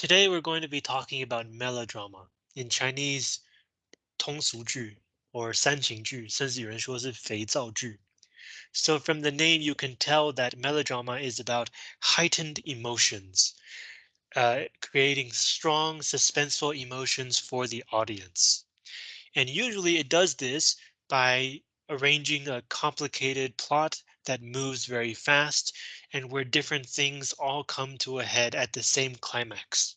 Today we're going to be talking about melodrama in Chinese 通俗剧 or 煽情剧，甚至有人说是肥皂剧。So from the name you can tell that melodrama is about heightened emotions, uh, creating strong suspenseful emotions for the audience. And usually it does this by arranging a complicated plot that moves very fast and where different things all come to a head at the same climax.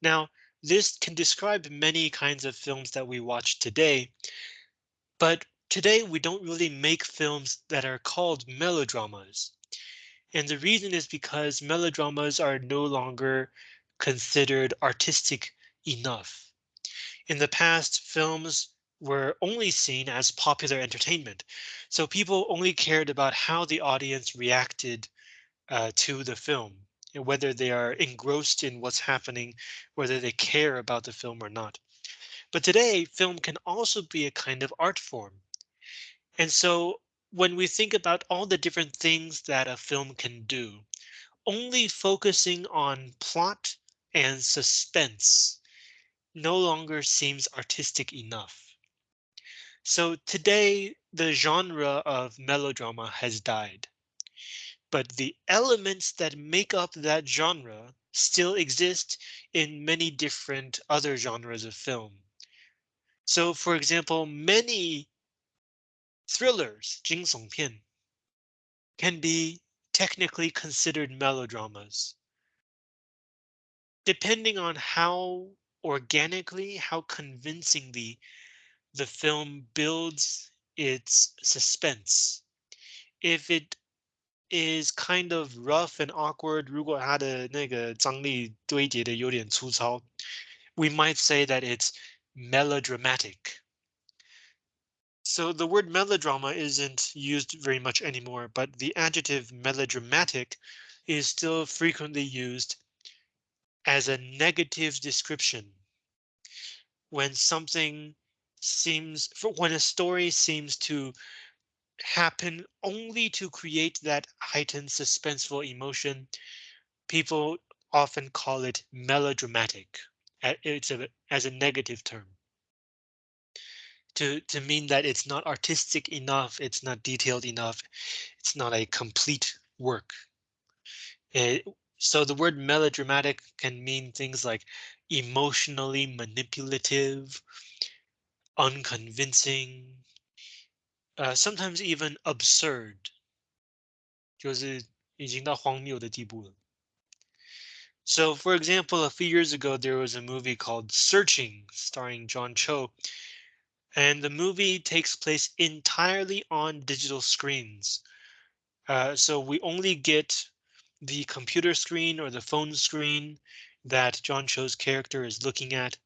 Now, this can describe many kinds of films that we watch today, but today we don't really make films that are called melodramas. And the reason is because melodramas are no longer considered artistic enough. In the past, films were only seen as popular entertainment. So people only cared about how the audience reacted uh, to the film whether they are engrossed in what's happening, whether they care about the film or not. But today, film can also be a kind of art form. And so when we think about all the different things that a film can do, only focusing on plot and suspense no longer seems artistic enough. So today, the genre of melodrama has died but the elements that make up that genre still exist in many different other genres of film. So for example, many thrillers, 惊悚片, can be technically considered melodramas. Depending on how organically, how convincingly the film builds its suspense. If it is kind of rough and awkward. 如果它的那个张力堆叠的有点粗糙, we might say that it's melodramatic. So the word melodrama isn't used very much anymore, but the adjective melodramatic is still frequently used as a negative description. When something seems, when a story seems to happen only to create that heightened suspenseful emotion. People often call it melodramatic. It's a, as a negative term. To, to mean that it's not artistic enough, it's not detailed enough, it's not a complete work. It, so the word melodramatic can mean things like emotionally manipulative, unconvincing, uh, sometimes even absurd. So, for example, a few years ago, there was a movie called Searching, starring John Cho. And the movie takes place entirely on digital screens. Uh, so we only get the computer screen or the phone screen that John Cho's character is looking at,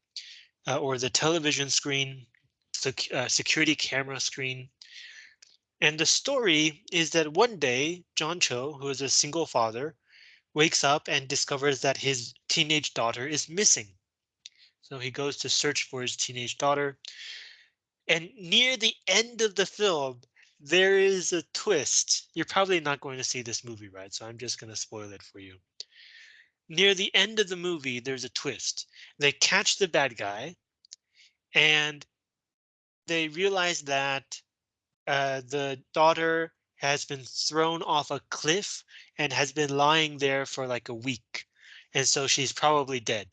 uh, or the television screen, the uh, security camera screen, and the story is that one day, John Cho, who is a single father, wakes up and discovers that his teenage daughter is missing. So he goes to search for his teenage daughter. And near the end of the film, there is a twist. You're probably not going to see this movie, right? So I'm just going to spoil it for you. Near the end of the movie, there's a twist. They catch the bad guy and they realize that uh, the daughter has been thrown off a cliff and has been lying there for like a week. And so she's probably dead.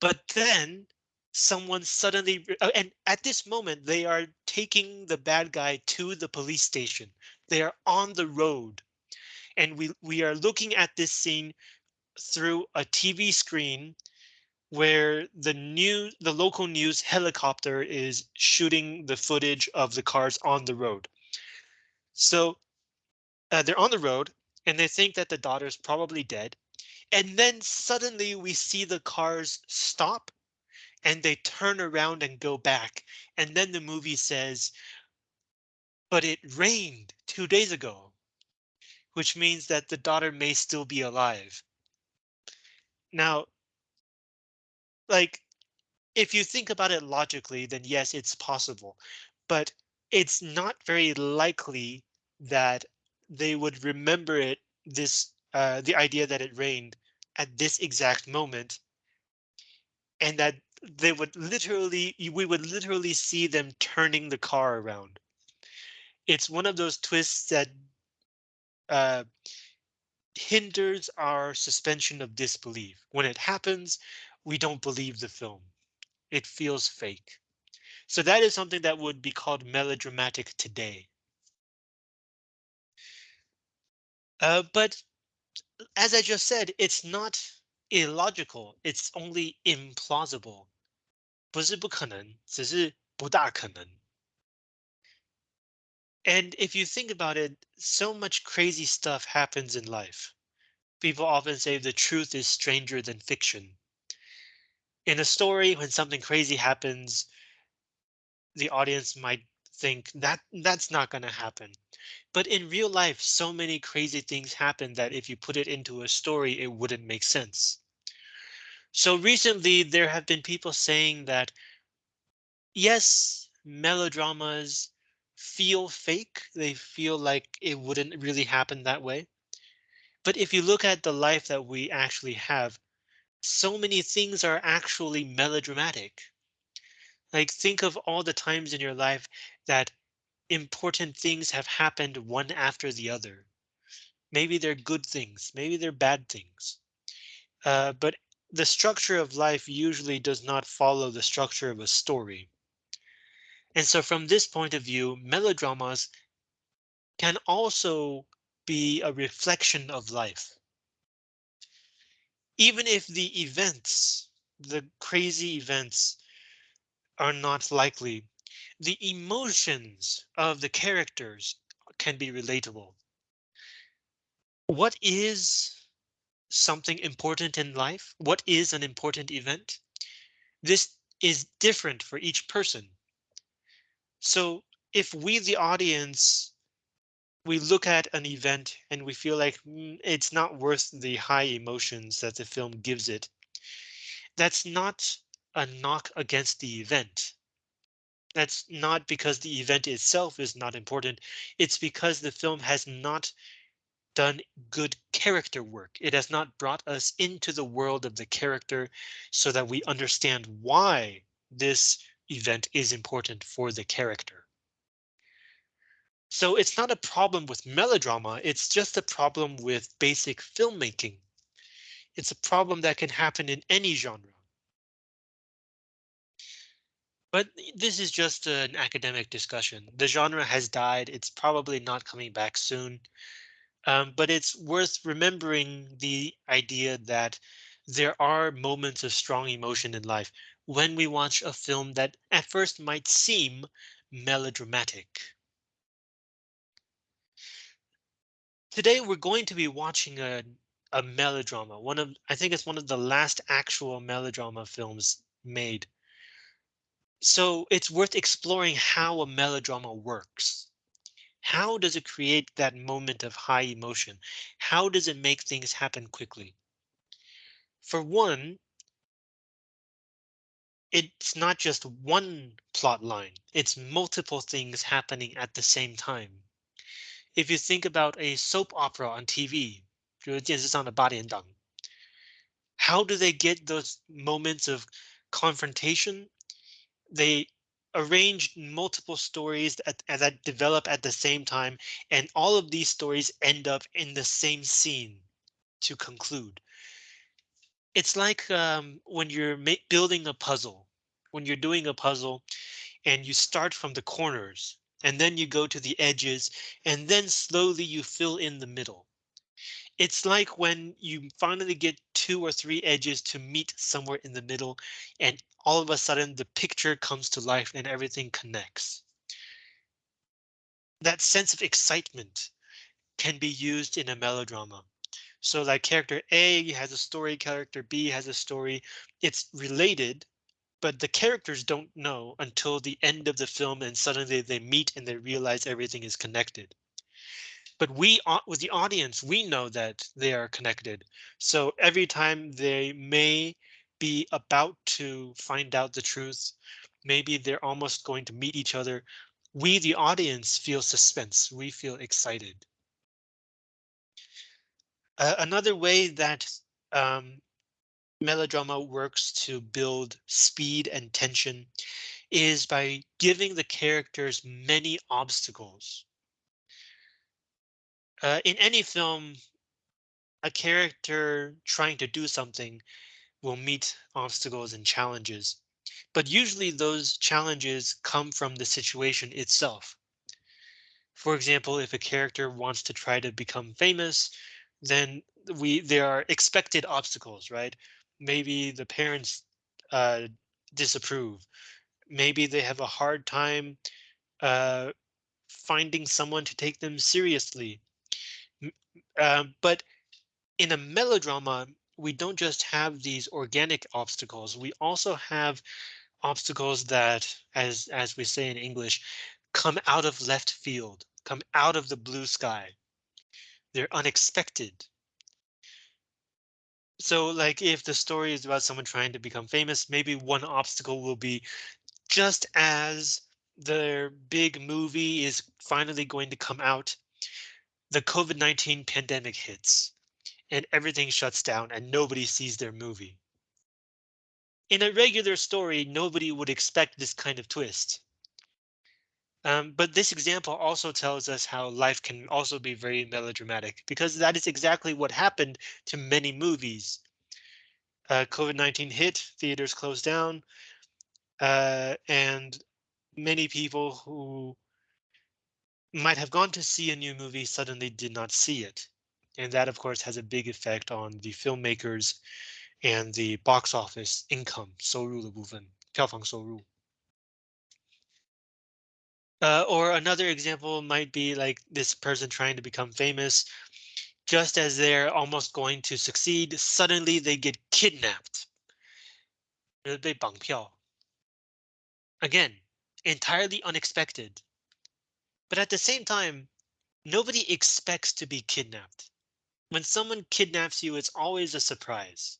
But then someone suddenly uh, and at this moment they are taking the bad guy to the police station. They are on the road. And we we are looking at this scene through a TV screen where the new the local news helicopter is shooting the footage of the cars on the road. So uh, they're on the road and they think that the daughter's probably dead. And then suddenly we see the cars stop and they turn around and go back. And then the movie says, but it rained two days ago, which means that the daughter may still be alive. Now, like if you think about it logically, then yes, it's possible, but it's not very likely that they would remember it this uh, the idea that it rained at this exact moment and that they would literally we would literally see them turning the car around. It's one of those twists that uh, hinders our suspension of disbelief. When it happens, we don't believe the film. It feels fake. So that is something that would be called melodramatic today. Uh, but as I just said, it's not illogical. It's only implausible. 不是不可能，只是不大可能。And if you think about it, so much crazy stuff happens in life. People often say the truth is stranger than fiction. In a story, when something crazy happens, the audience might think that that's not going to happen. But in real life, so many crazy things happen that if you put it into a story, it wouldn't make sense. So recently, there have been people saying that, yes, melodramas feel fake. They feel like it wouldn't really happen that way. But if you look at the life that we actually have, so many things are actually melodramatic. Like think of all the times in your life that important things have happened one after the other. Maybe they're good things, maybe they're bad things. Uh, but the structure of life usually does not follow the structure of a story. And so from this point of view, melodramas can also be a reflection of life. Even if the events, the crazy events are not likely, the emotions of the characters can be relatable. What is something important in life? What is an important event? This is different for each person. So if we, the audience, we look at an event and we feel like mm, it's not worth the high emotions that the film gives it. That's not a knock against the event. That's not because the event itself is not important. It's because the film has not done good character work. It has not brought us into the world of the character so that we understand why this event is important for the character. So it's not a problem with melodrama, it's just a problem with basic filmmaking. It's a problem that can happen in any genre. But this is just an academic discussion. The genre has died. It's probably not coming back soon. Um, but it's worth remembering the idea that there are moments of strong emotion in life when we watch a film that at first might seem melodramatic. Today we're going to be watching a a melodrama. One of I think it's one of the last actual melodrama films made. So it's worth exploring how a melodrama works. How does it create that moment of high emotion? How does it make things happen quickly? For one, it's not just one plot line, it's multiple things happening at the same time. If you think about a soap opera on TV, how do they get those moments of confrontation? They arrange multiple stories that, that develop at the same time, and all of these stories end up in the same scene to conclude. It's like um, when you're building a puzzle, when you're doing a puzzle and you start from the corners and then you go to the edges, and then slowly you fill in the middle. It's like when you finally get two or three edges to meet somewhere in the middle, and all of a sudden the picture comes to life and everything connects. That sense of excitement can be used in a melodrama. So like character A has a story, character B has a story. It's related, but the characters don't know until the end of the film and suddenly they meet and they realize everything is connected. But we, with the audience, we know that they are connected. So every time they may be about to find out the truth, maybe they're almost going to meet each other. We, the audience, feel suspense. We feel excited. Uh, another way that um, melodrama works to build speed and tension is by giving the characters many obstacles. Uh, in any film, a character trying to do something will meet obstacles and challenges, but usually those challenges come from the situation itself. For example, if a character wants to try to become famous, then we there are expected obstacles, right? Maybe the parents uh, disapprove. Maybe they have a hard time uh, finding someone to take them seriously. Um, but in a melodrama, we don't just have these organic obstacles. We also have obstacles that, as as we say in English, come out of left field, come out of the blue sky. They're unexpected. So like if the story is about someone trying to become famous, maybe one obstacle will be just as their big movie is finally going to come out, the COVID-19 pandemic hits and everything shuts down and nobody sees their movie. In a regular story, nobody would expect this kind of twist. Um, but this example also tells us how life can also be very melodramatic because that is exactly what happened to many movies. Uh, COVID-19 hit, theaters closed down, uh, and many people who might have gone to see a new movie suddenly did not see it. And that, of course, has a big effect on the filmmakers and the box office income, 收入的部分,票房收入. Uh, or another example might be like this person trying to become famous. Just as they're almost going to succeed, suddenly they get kidnapped. Again, entirely unexpected. But at the same time, nobody expects to be kidnapped. When someone kidnaps you, it's always a surprise.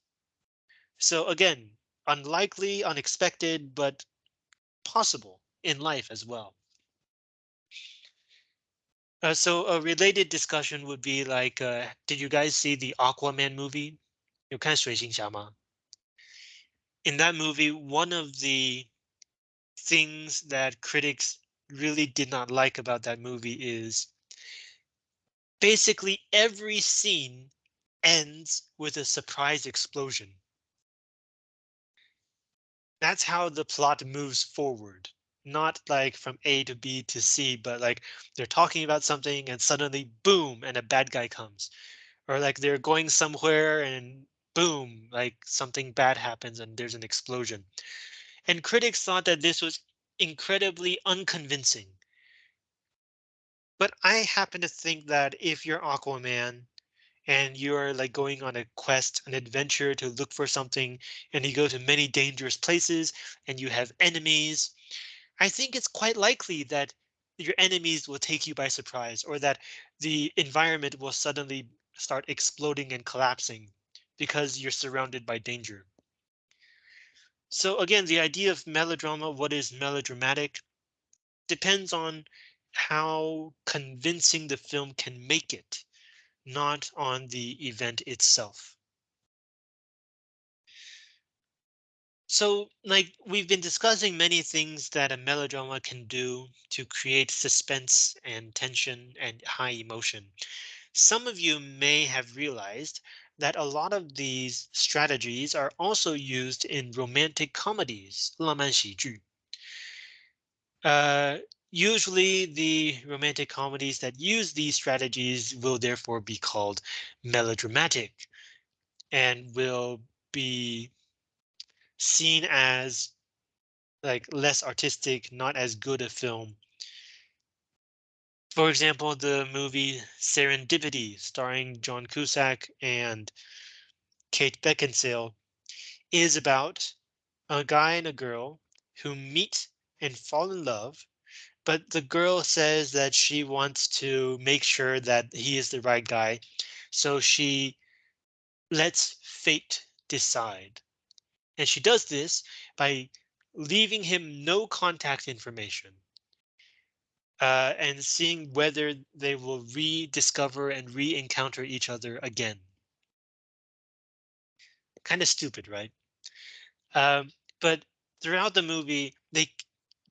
So again, unlikely, unexpected, but possible in life as well. Uh, so a related discussion would be like, uh, did you guys see the Aquaman movie? You In that movie, one of the things that critics really did not like about that movie is basically every scene ends with a surprise explosion. That's how the plot moves forward not like from A to B to C, but like they're talking about something and suddenly boom, and a bad guy comes. Or like they're going somewhere and boom, like something bad happens and there's an explosion. And critics thought that this was incredibly unconvincing. But I happen to think that if you're Aquaman and you're like going on a quest, an adventure to look for something, and you go to many dangerous places and you have enemies I think it's quite likely that your enemies will take you by surprise or that the environment will suddenly start exploding and collapsing because you're surrounded by danger. So again, the idea of melodrama, what is melodramatic, depends on how convincing the film can make it, not on the event itself. So, like, we've been discussing many things that a melodrama can do to create suspense and tension and high emotion. Some of you may have realized that a lot of these strategies are also used in romantic comedies, 浪漫喜剧. Uh, usually the romantic comedies that use these strategies will therefore be called melodramatic and will be seen as like less artistic, not as good a film. For example, the movie Serendipity, starring John Cusack and Kate Beckinsale, is about a guy and a girl who meet and fall in love, but the girl says that she wants to make sure that he is the right guy, so she lets fate decide. And she does this by leaving him no contact information. Uh, and seeing whether they will rediscover and re-encounter each other again. Kind of stupid, right? Um, but throughout the movie, they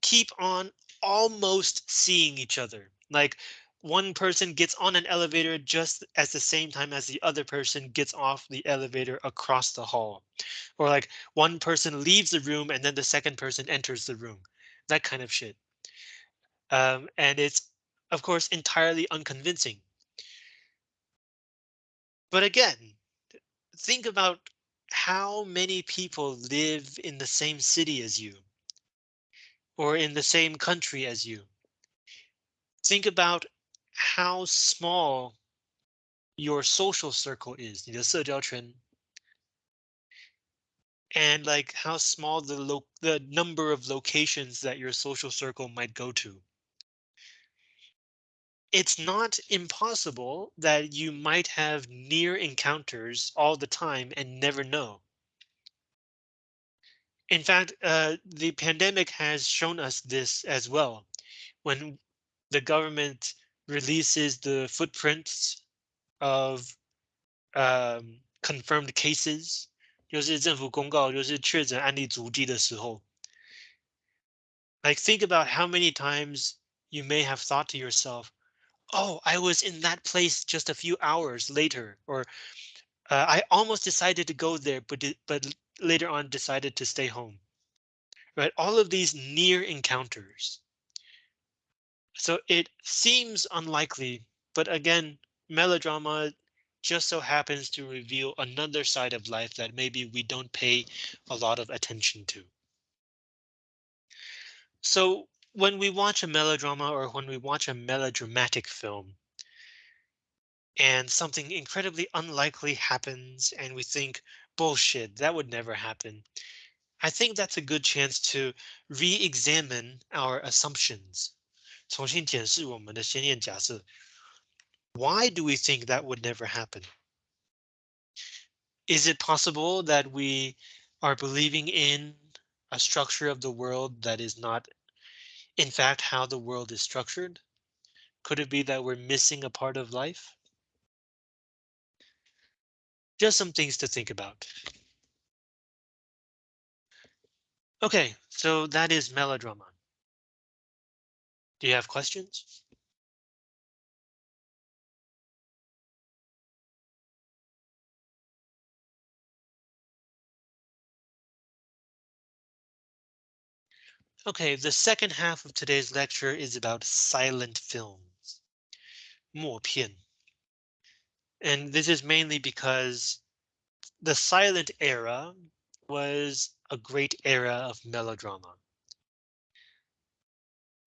keep on almost seeing each other. Like one person gets on an elevator just at the same time as the other person gets off the elevator across the hall. Or like one person leaves the room and then the second person enters the room. That kind of shit. Um, and it's, of course, entirely unconvincing. But again, think about how many people live in the same city as you or in the same country as you. Think about how small your social circle is, 你的社交圈, and like how small the lo the number of locations that your social circle might go to. It's not impossible that you might have near encounters all the time and never know. In fact, uh, the pandemic has shown us this as well. When the government releases the footprints of um, confirmed cases, 就是政府公告，就是确诊案例足迹的时候. Like think about how many times you may have thought to yourself, "Oh, I was in that place just a few hours later," or uh, "I almost decided to go there, but di- but later on decided to stay home." Right? All of these near encounters. So it seems unlikely, but again, melodrama just so happens to reveal another side of life that maybe we don't pay a lot of attention to. So when we watch a melodrama or when we watch a melodramatic film and something incredibly unlikely happens and we think, bullshit, that would never happen. I think that's a good chance to re-examine our assumptions. 重新检视我们的先验假设. Why do we think that would never happen? Is it possible that we are believing in a structure of the world that is not, in fact, how the world is structured? Could it be that we're missing a part of life? Just some things to think about. Okay, so that is melodrama. Do you have questions? Okay, the second half of today's lecture is about silent films. 默片. And this is mainly because the silent era was a great era of melodrama.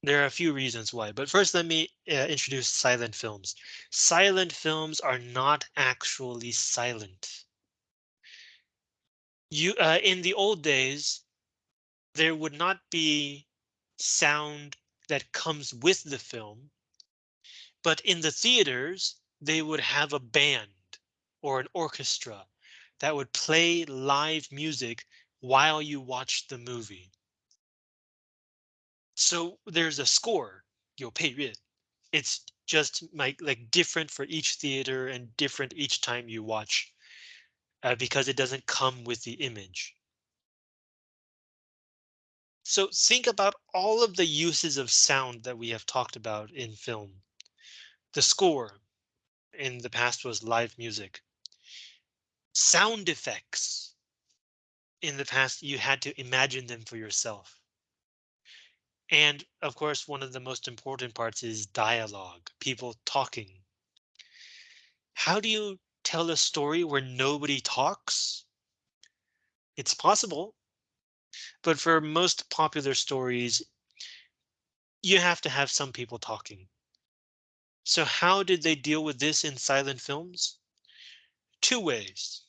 There are a few reasons why, but first let me uh, introduce silent films. Silent films are not actually silent. You uh, in the old days, there would not be sound that comes with the film, but in the theaters, they would have a band or an orchestra that would play live music while you watch the movie. So there's a score, 有配乐. It's just like like different for each theater and different each time you watch uh, because it doesn't come with the image. So think about all of the uses of sound that we have talked about in film. The score in the past was live music. Sound effects. In the past, you had to imagine them for yourself. And of course, one of the most important parts is dialogue, people talking. How do you tell a story where nobody talks? It's possible, but for most popular stories, you have to have some people talking. So how did they deal with this in silent films? Two ways.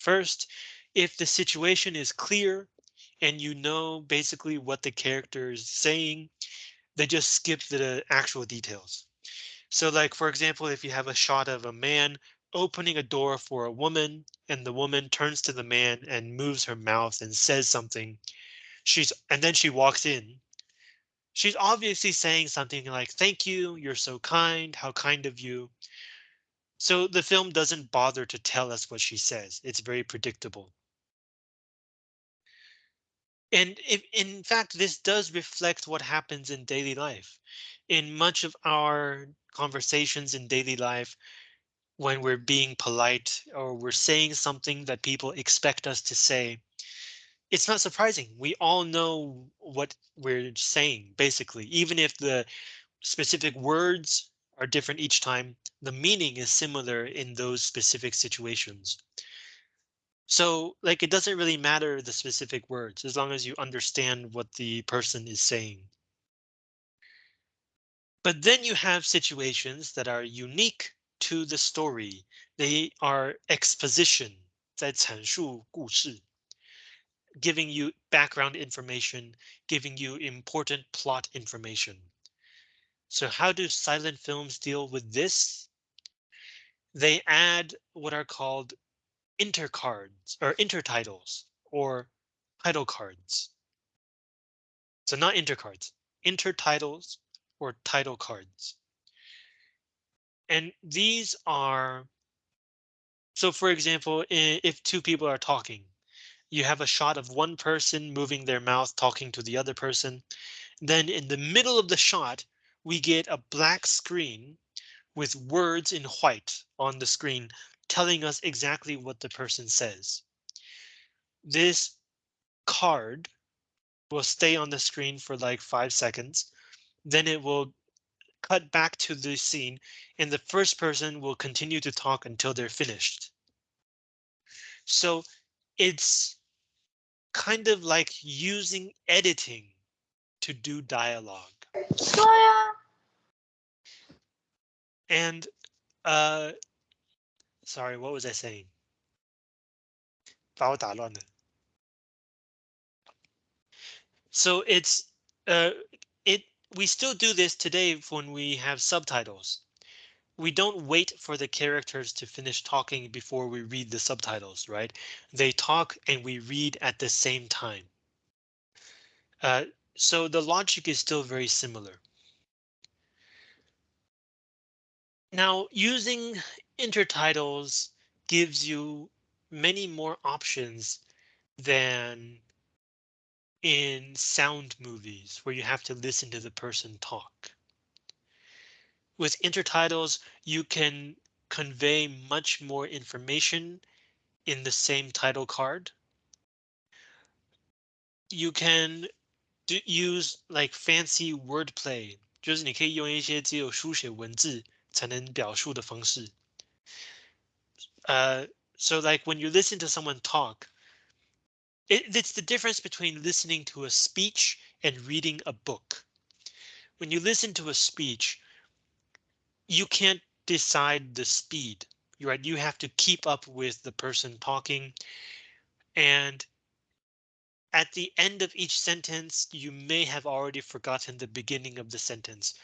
First, if the situation is clear and you know basically what the character is saying, they just skip the actual details. So like, for example, if you have a shot of a man opening a door for a woman and the woman turns to the man and moves her mouth and says something, she's and then she walks in. She's obviously saying something like, thank you, you're so kind, how kind of you. So the film doesn't bother to tell us what she says. It's very predictable. And if, in fact, this does reflect what happens in daily life. In much of our conversations in daily life, when we're being polite or we're saying something that people expect us to say, it's not surprising. We all know what we're saying, basically, even if the specific words are different each time, the meaning is similar in those specific situations. So like it doesn't really matter the specific words as long as you understand what the person is saying. But then you have situations that are unique to the story. They are exposition 在阐述故事 giving you background information, giving you important plot information. So how do silent films deal with this? They add what are called intercards or intertitles or title cards. So not intercards, intertitles or title cards. And these are, so for example, if two people are talking, you have a shot of one person moving their mouth talking to the other person. Then in the middle of the shot, we get a black screen with words in white on the screen telling us exactly what the person says. This card will stay on the screen for like five seconds. Then it will cut back to the scene and the first person will continue to talk until they're finished. So it's kind of like using editing to do dialogue. And uh, Sorry, what was I saying? So it's uh, it we still do this today when we have subtitles. We don't wait for the characters to finish talking before we read the subtitles, right? They talk and we read at the same time. Uh, so the logic is still very similar. Now, using intertitles gives you many more options than in sound movies where you have to listen to the person talk. With intertitles, you can convey much more information in the same title card. You can do, use like fancy wordplay，就是你可以用一些只有书写文字才能表述的方式。 Uh, so like when you listen to someone talk, it, it's the difference between listening to a speech and reading a book. When you listen to a speech, you can't decide the speed, right? You have to keep up with the person talking. And at the end of each sentence, you may have already forgotten the beginning of the sentence,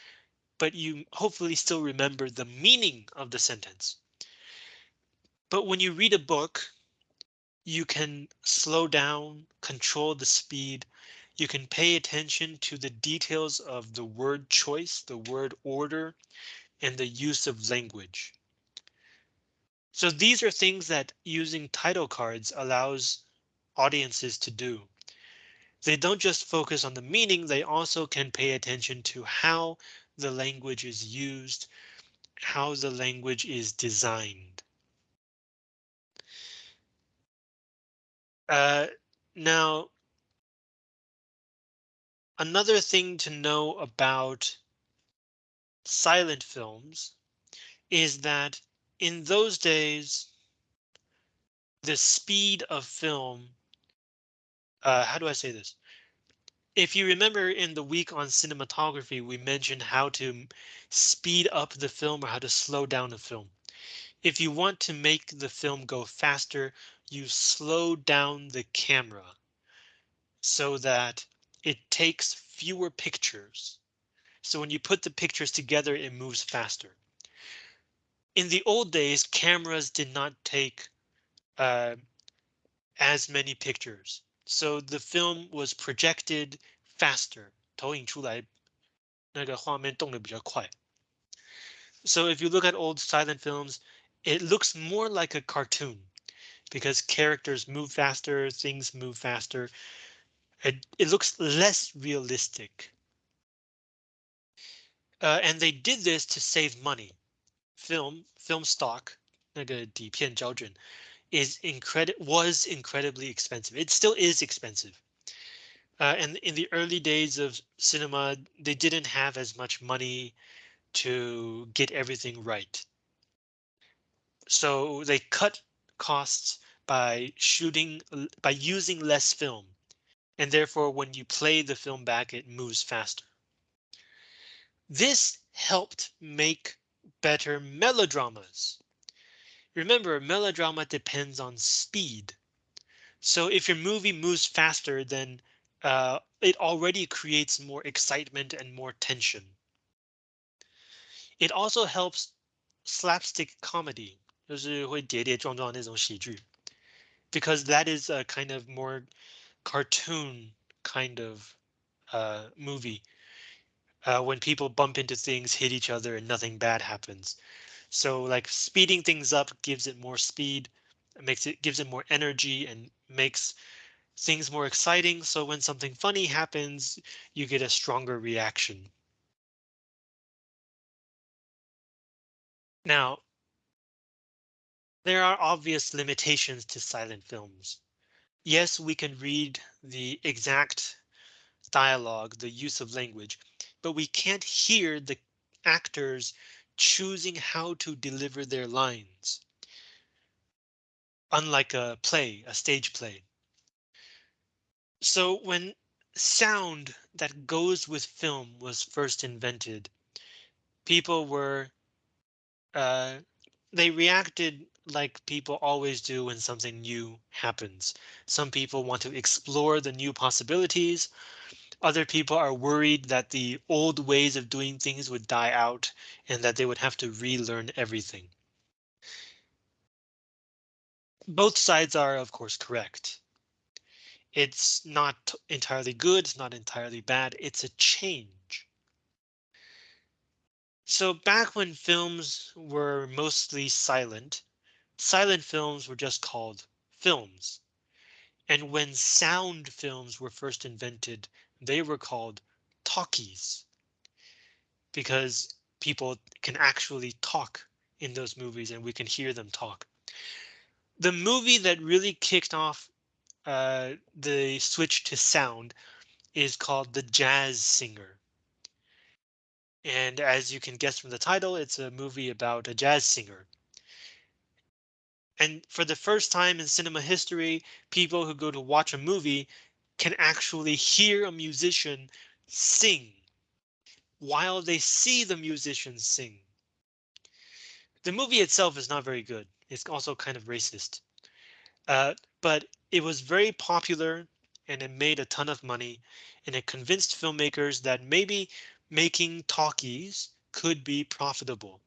but you hopefully still remember the meaning of the sentence. But when you read a book, you can slow down, control the speed. You can pay attention to the details of the word choice, the word order, and the use of language. So these are things that using title cards allows audiences to do. They don't just focus on the meaning, they also can pay attention to how the language is used, how the language is designed. Uh, now, another thing to know about silent films is that in those days, the speed of film, uh, how do I say this? If you remember in the week on cinematography, we mentioned how to speed up the film or how to slow down the film. If you want to make the film go faster, you slow down the camera so that it takes fewer pictures. So when you put the pictures together, it moves faster. In the old days, cameras did not take uh, as many pictures. So the film was projected faster. 投影出来那个画面动得比较快. So if you look at old silent films, it looks more like a cartoon because characters move faster, things move faster. It, it looks less realistic. Uh, and they did this to save money. Film film stock 那个底片胶卷 is incredi was incredibly expensive. It still is expensive. Uh, and in the early days of cinema, they didn't have as much money to get everything right. So they cut costs by shooting by using less film. And therefore, when you play the film back, it moves faster. This helped make better melodramas. Remember, melodrama depends on speed. So if your movie moves faster, then uh, it already creates more excitement and more tension. It also helps slapstick comedy, 就是会跌跌撞撞那种喜剧, because that is a kind of more cartoon kind of uh, movie. Uh, when people bump into things, hit each other, and nothing bad happens. So like speeding things up gives it more speed, makes it gives it more energy and makes things more exciting. So when something funny happens, you get a stronger reaction. Now, there are obvious limitations to silent films. Yes, we can read the exact dialogue, the use of language, but we can't hear the actors choosing how to deliver their lines. Unlike a play, a stage play. So when sound that goes with film was first invented, people were uh, they reacted like people always do when something new happens. Some people want to explore the new possibilities. Other people are worried that the old ways of doing things would die out and that they would have to relearn everything. Both sides are, of course, correct. It's not entirely good, it's not entirely bad, it's a change. So back when films were mostly silent, silent films were just called films. And when sound films were first invented, they were called talkies. Because people can actually talk in those movies and we can hear them talk. The movie that really kicked off uh, the switch to sound is called The Jazz Singer. And as you can guess from the title, it's a movie about a jazz singer. And for the first time in cinema history, people who go to watch a movie can actually hear a musician sing while they see the musician sing. The movie itself is not very good. It's also kind of racist. Uh, but it was very popular and it made a ton of money and it convinced filmmakers that maybe making talkies could be profitable.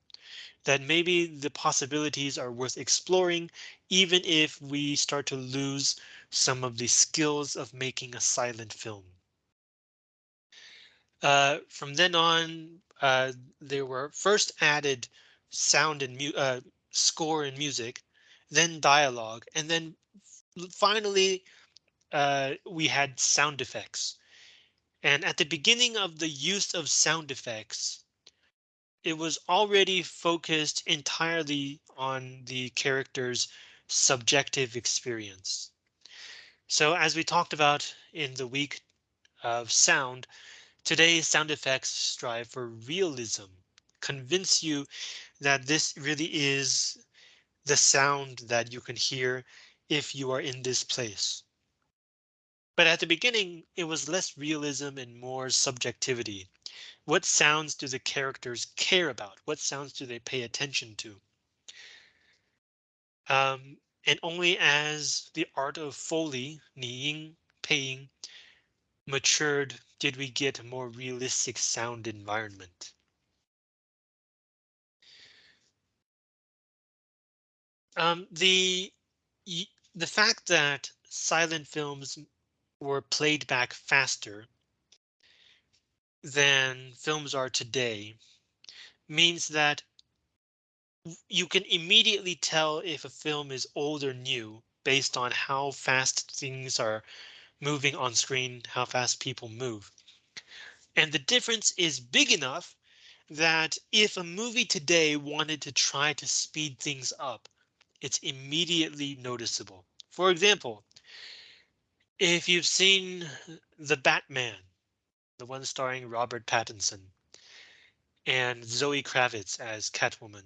That maybe the possibilities are worth exploring, even if we start to lose some of the skills of making a silent film. Uh, from then on, uh, there were first added sound and uh, score and music, then dialogue, and then finally uh, we had sound effects. And at the beginning of the use of sound effects, it was already focused entirely on the character's subjective experience. So as we talked about in the week of sound, today sound effects strive for realism, convince you that this really is the sound that you can hear if you are in this place. But at the beginning, it was less realism and more subjectivity. What sounds do the characters care about? What sounds do they pay attention to? Um, and only as the art of Foley, Niying, paying, matured did we get a more realistic sound environment. Um, the the fact that silent films were played back faster than films are today means that you can immediately tell if a film is old or new based on how fast things are moving on screen, how fast people move. And the difference is big enough that if a movie today wanted to try to speed things up, it's immediately noticeable. For example, if you've seen The Batman, the one starring Robert Pattinson and Zoe Kravitz as Catwoman.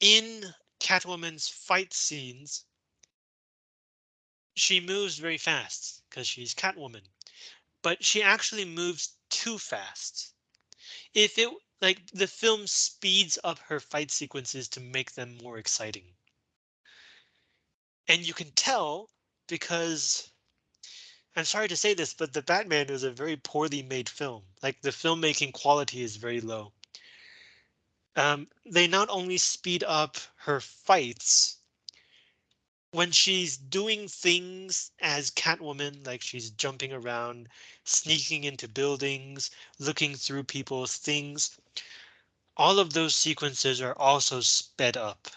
In Catwoman's fight scenes, she moves very fast because she's Catwoman, but she actually moves too fast. If it like the film speeds up her fight sequences to make them more exciting. And you can tell because I'm sorry to say this, but the Batman is a very poorly made film. Like the filmmaking quality is very low. Um, they not only speed up her fights when she's doing things as Catwoman, like she's jumping around, sneaking into buildings, looking through people's things. All of those sequences are also sped up.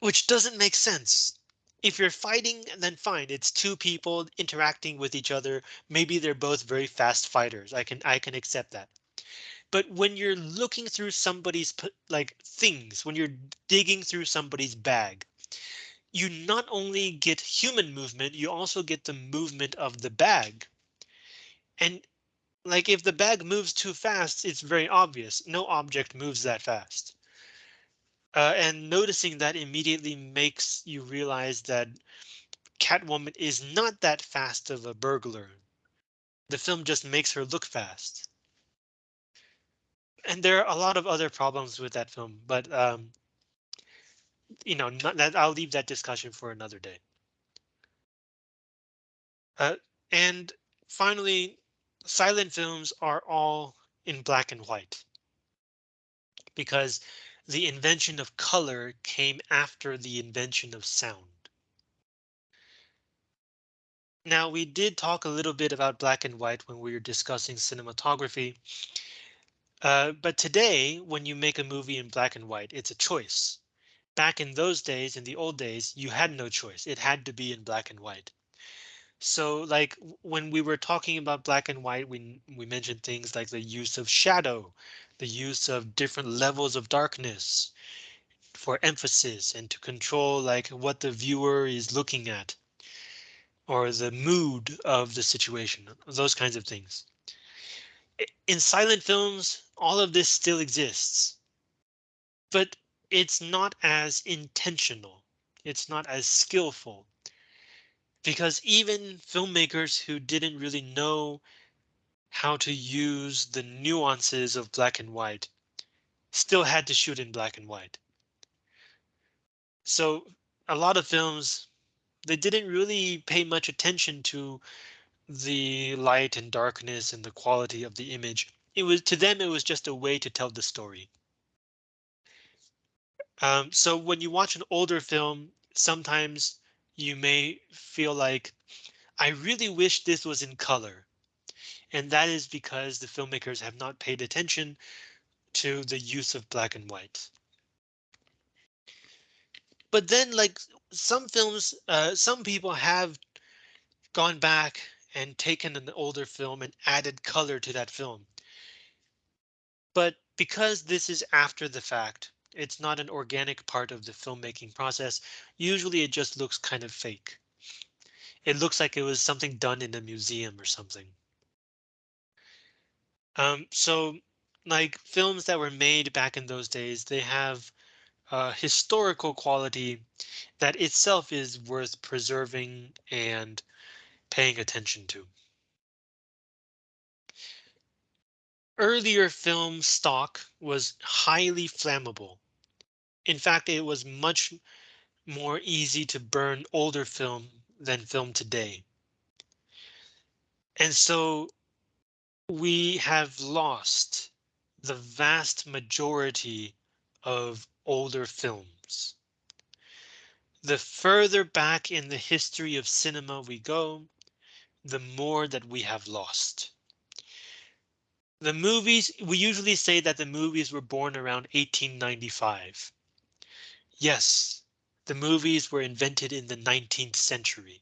Which doesn't make sense if you're fighting, then fine. It's two people interacting with each other. Maybe they're both very fast fighters. I can I can accept that. But when you're looking through somebody's like things, when you're digging through somebody's bag, you not only get human movement, you also get the movement of the bag. And like if the bag moves too fast, it's very obvious. No object moves that fast. Uh, and noticing that immediately makes you realize that Catwoman is not that fast of a burglar. The film just makes her look fast. And there are a lot of other problems with that film, but um, you know, not that I'll leave that discussion for another day. Uh, and finally, silent films are all in black and white because the invention of color came after the invention of sound. Now, we did talk a little bit about black and white when we were discussing cinematography. Uh, but today, when you make a movie in black and white, it's a choice. Back in those days, in the old days, you had no choice. It had to be in black and white. So like when we were talking about black and white, we, we mentioned things like the use of shadow, the use of different levels of darkness for emphasis and to control like what the viewer is looking at or the mood of the situation, those kinds of things. In silent films, all of this still exists, but it's not as intentional. It's not as skillful because even filmmakers who didn't really know how to use the nuances of black and white still had to shoot in black and white. So a lot of films, they didn't really pay much attention to the light and darkness and the quality of the image. It was to them, it was just a way to tell the story. Um, so when you watch an older film, sometimes you may feel like I really wish this was in color. And that is because the filmmakers have not paid attention to the use of black and white. But then like some films, uh, some people have gone back and taken an older film and added color to that film. But because this is after the fact, it's not an organic part of the filmmaking process. Usually it just looks kind of fake. It looks like it was something done in a museum or something. Um, so like films that were made back in those days, they have a historical quality that itself is worth preserving and paying attention to. Earlier film stock was highly flammable. In fact, it was much more easy to burn older film than film today. And so we have lost the vast majority of older films. The further back in the history of cinema we go, the more that we have lost. The movies, we usually say that the movies were born around 1895. Yes, The movies were invented in the 19th century.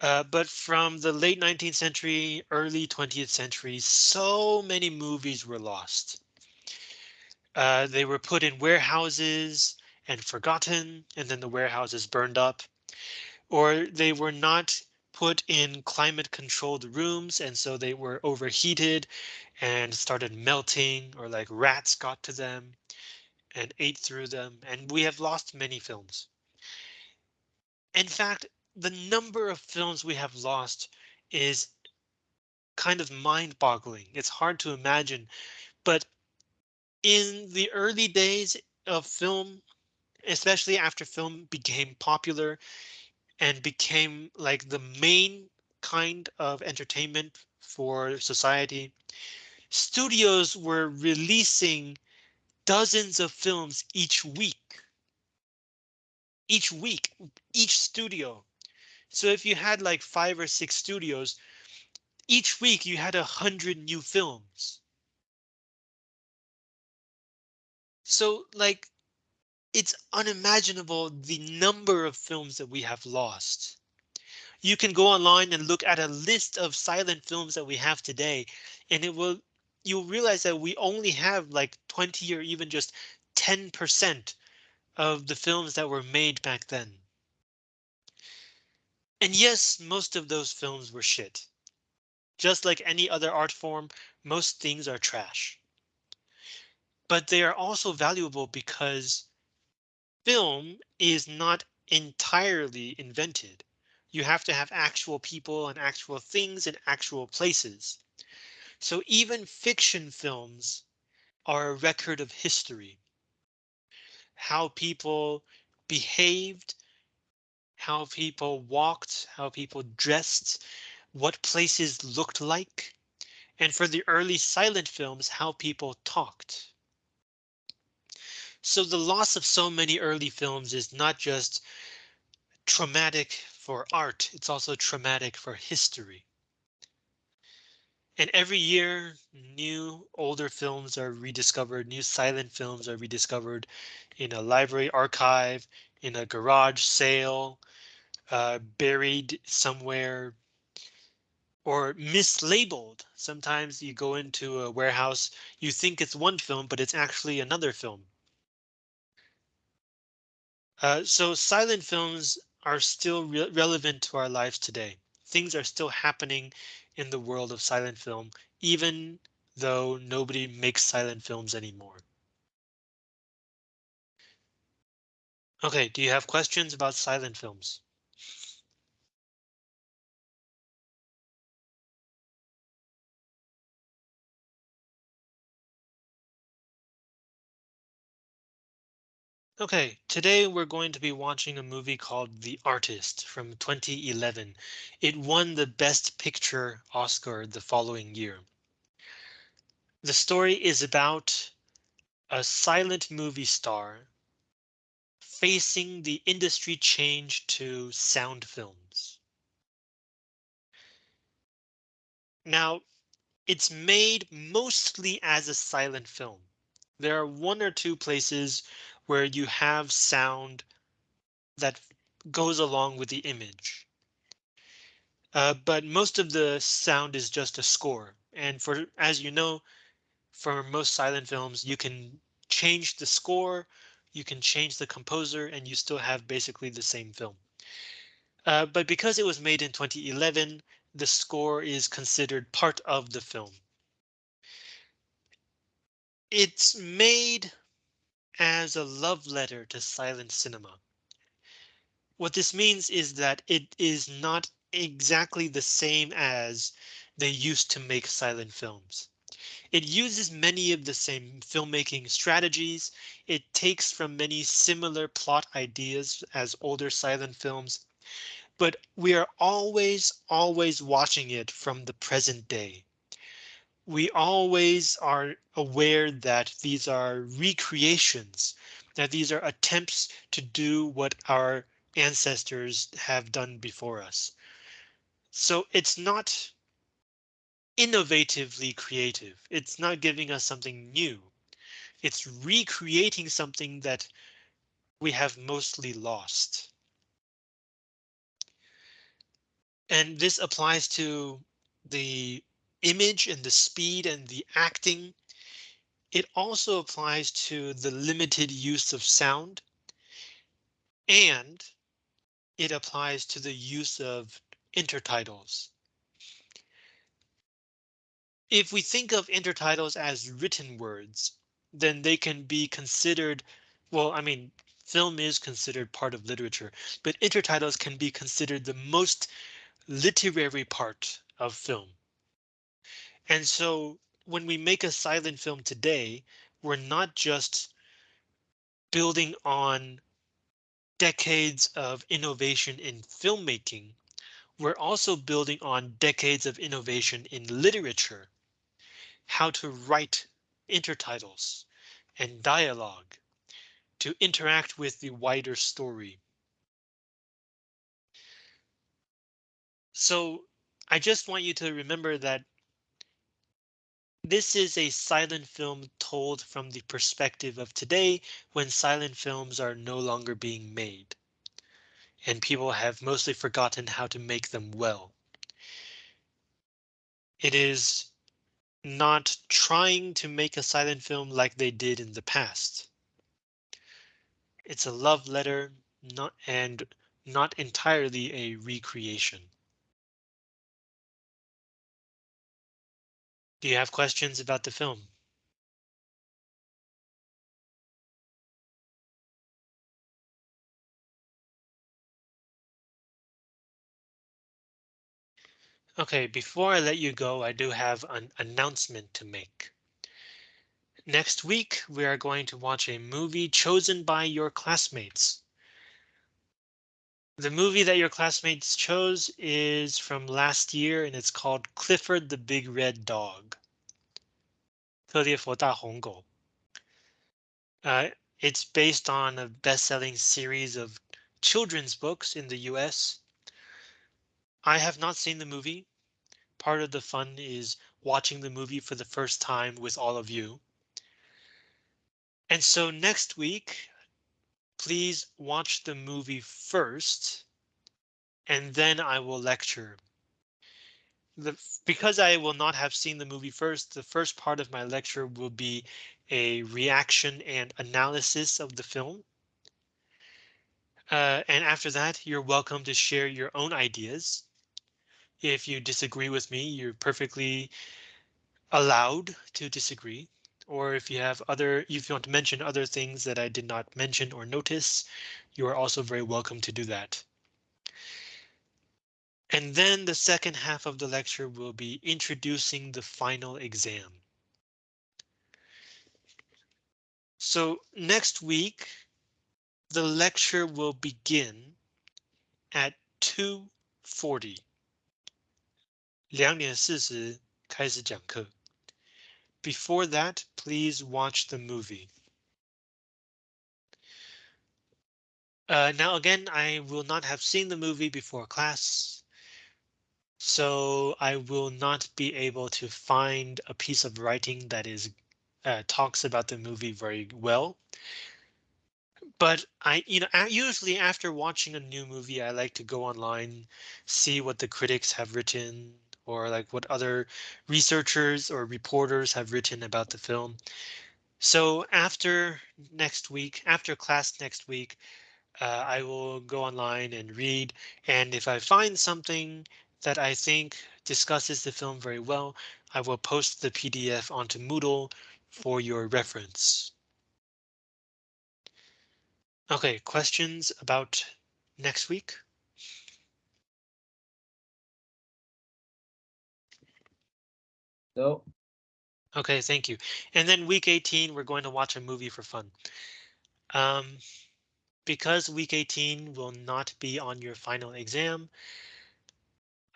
Uh, but from the late 19th century, early 20th century, so many movies were lost. Uh, they were put in warehouses and forgotten, and then the warehouses burned up, or they were not put in climate controlled rooms and so they were overheated and started melting or like rats got to them and ate through them and we have lost many films. In fact, the number of films we have lost is kind of mind boggling. It's hard to imagine, but in the early days of film, especially after film became popular, and became like the main kind of entertainment for society. Studios were releasing dozens of films each week. Each week, each studio. So if you had like five or six studios, each week you had a hundred new films. So like it's unimaginable the number of films that we have lost. You can go online and look at a list of silent films that we have today, and it will you'll realize that we only have like 20 or even just 10% of the films that were made back then. And yes, most of those films were shit. Just like any other art form, most things are trash. But they are also valuable because film is not entirely invented. You have to have actual people and actual things and actual places. So even fiction films are a record of history. How people behaved, how people walked, how people dressed, what places looked like, and for the early silent films, how people talked. So the loss of so many early films is not just traumatic for art, it's also traumatic for history. And every year, new older films are rediscovered, new silent films are rediscovered in a library archive, in a garage sale, uh, buried somewhere, or mislabeled. Sometimes you go into a warehouse, you think it's one film, but it's actually another film. Uh, so silent films are still re relevant to our lives today. Things are still happening in the world of silent film, even though nobody makes silent films anymore. Okay, do you have questions about silent films? Okay, today we're going to be watching a movie called The Artist from 2011. It won the Best Picture Oscar the following year. The story is about a silent movie star facing the industry change to sound films. Now, it's made mostly as a silent film. There are one or two places where you have sound that goes along with the image. Uh, but most of the sound is just a score. And for as you know, for most silent films, you can change the score, you can change the composer, and you still have basically the same film. Uh, but because it was made in 2011, the score is considered part of the film. It's made as a love letter to silent cinema. What this means is that it is not exactly the same as they used to make silent films. It uses many of the same filmmaking strategies. It takes from many similar plot ideas as older silent films, but we are always, always watching it from the present day we always are aware that these are recreations, that these are attempts to do what our ancestors have done before us. So it's not innovatively creative. It's not giving us something new. It's recreating something that we have mostly lost. And this applies to the image and the speed and the acting. It also applies to the limited use of sound. And it applies to the use of intertitles. If we think of intertitles as written words, then they can be considered, well, I mean, film is considered part of literature, but intertitles can be considered the most literary part of film. And so when we make a silent film today, we're not just building on decades of innovation in filmmaking. We're also building on decades of innovation in literature how to write intertitles and dialogue to interact with the wider story. So I just want you to remember that this is a silent film told from the perspective of today when silent films are no longer being made. And people have mostly forgotten how to make them well. It is not trying to make a silent film like they did in the past. It's a love letter, not and not entirely a recreation. Do you have questions about the film? OK, before I let you go, I do have an announcement to make. Next week, we are going to watch a movie chosen by your classmates. The movie that your classmates chose is from last year and it's called Clifford the Big Red Dog. 特列佛大红狗. Uh, it's based on a best-selling series of children's books in the US I have not seen the movie. Part of the fun is watching the movie for the first time with all of you. And so next week, please watch the movie first, and then I will lecture. The, because I will not have seen the movie first, the first part of my lecture will be a reaction and analysis of the film. Uh, and after that, you're welcome to share your own ideas. If you disagree with me, you're perfectly allowed to disagree. Or if you have other, if you want to mention other things that I did not mention or notice, you are also very welcome to do that. And then the second half of the lecture will be introducing the final exam. So next week, the lecture will begin at 2.40 两点四十开始讲课. Before that, please watch the movie. Uh, now again, I will not have seen the movie before class. So I will not be able to find a piece of writing that is uh, talks about the movie very well. But I, you know, usually after watching a new movie, I like to go online, see what the critics have written, or like what other researchers or reporters have written about the film. So after next week, after class next week, uh, I will go online and read. And if I find something that I think discusses the film very well, I will post the PDF onto Moodle for your reference. OK, questions about next week? No. OK, thank you. And then week 18, we're going to watch a movie for fun. Um, because week 18 will not be on your final exam.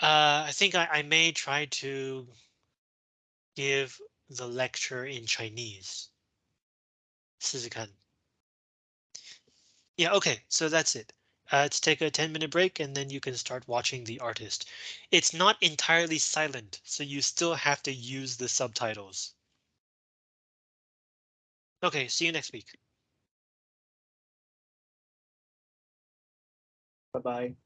Uh, I think I, I may try to give the lecture in Chinese. 试试看. Yeah, OK, so that's it. uh, to take a 10 minute break and then you can start watching the artist. It's not entirely silent, so you still have to use the subtitles. OK, see you next week. Bye-bye.